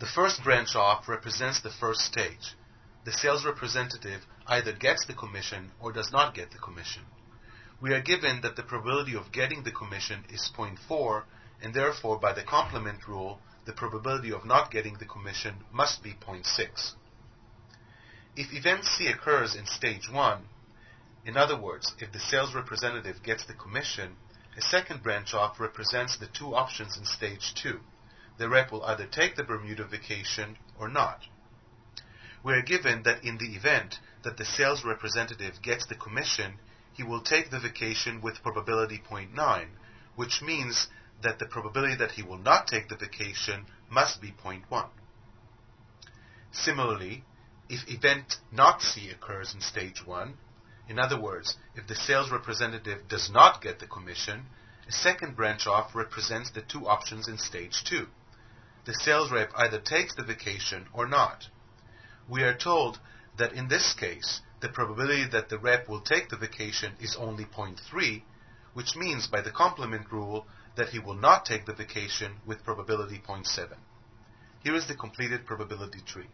The first branch off represents the first stage. The sales representative either gets the commission or does not get the commission. We are given that the probability of getting the commission is 0.4, and therefore, by the complement rule, the probability of not getting the commission must be 0.6. If event C occurs in stage 1, in other words, if the sales representative gets the commission, a second branch off represents the two options in stage 2. The rep will either take the Bermuda vacation or not. We are given that in the event that the sales representative gets the commission, he will take the vacation with probability 0.9, which means that the probability that he will not take the vacation must be 0.1. Similarly, if event not C occurs in stage 1, in other words, if the sales representative does not get the commission, a second branch off represents the two options in stage 2. The sales rep either takes the vacation or not. We are told that in this case, the probability that the rep will take the vacation is only 0.3, which means by the complement rule that he will not take the vacation with probability 0.7. Here is the completed probability tree.